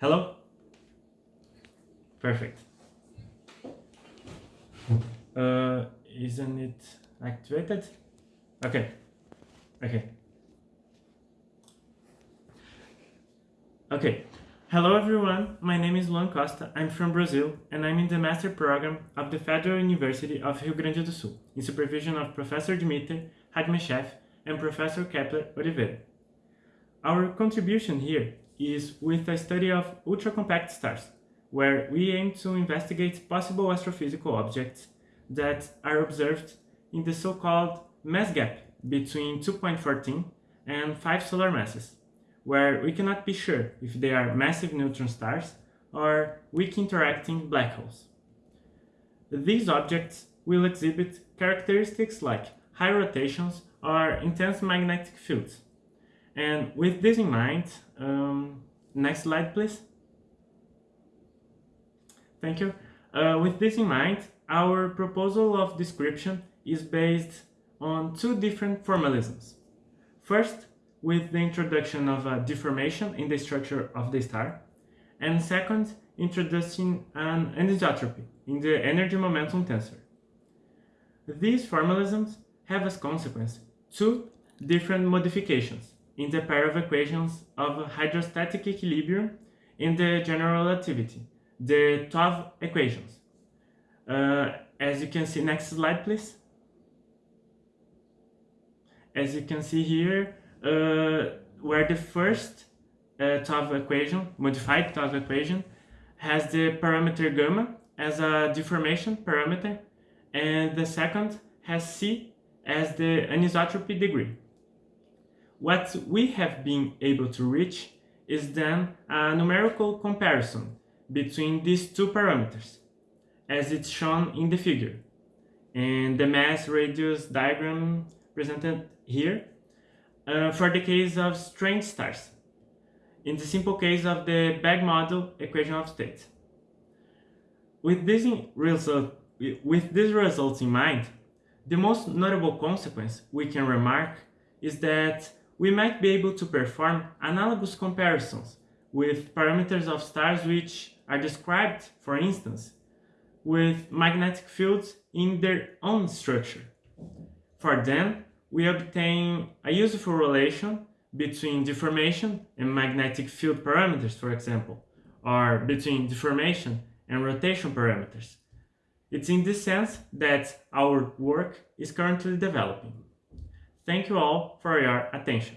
Hello? Perfect. Uh, isn't it activated? Okay. Okay. Okay. Hello everyone, my name is Luan Costa, I'm from Brazil and I'm in the master program of the Federal University of Rio Grande do Sul in supervision of Professor Dimiter Hadjimichef and Professor Kepler Oliveira. Our contribution here is with a study of ultra-compact stars, where we aim to investigate possible astrophysical objects that are observed in the so-called mass gap between 2.14 and 5 solar masses where we cannot be sure if they are massive neutron stars or weak interacting black holes. These objects will exhibit characteristics like high rotations or intense magnetic fields. And with this in mind, um, next slide please. Thank you. Uh, with this in mind, our proposal of description is based on two different formalisms. First, with the introduction of a deformation in the structure of the star, and second, introducing an anisotropy in the energy momentum tensor. These formalisms have as consequence two different modifications in the pair of equations of hydrostatic equilibrium in the general relativity, the TOV equations. Uh, as you can see, next slide please. As you can see here, uh, where the first uh, TOV equation, modified TOV equation, has the parameter gamma as a deformation parameter, and the second has C as the anisotropy degree. What we have been able to reach is then a numerical comparison between these two parameters, as it's shown in the figure, and the mass radius diagram presented here uh, for the case of strange stars, in the simple case of the bag model equation of state. With this, result, with these results in mind, the most notable consequence we can remark is that we might be able to perform analogous comparisons with parameters of stars which are described, for instance, with magnetic fields in their own structure. For them, we obtain a useful relation between deformation and magnetic field parameters, for example, or between deformation and rotation parameters. It's in this sense that our work is currently developing. Thank you all for your attention.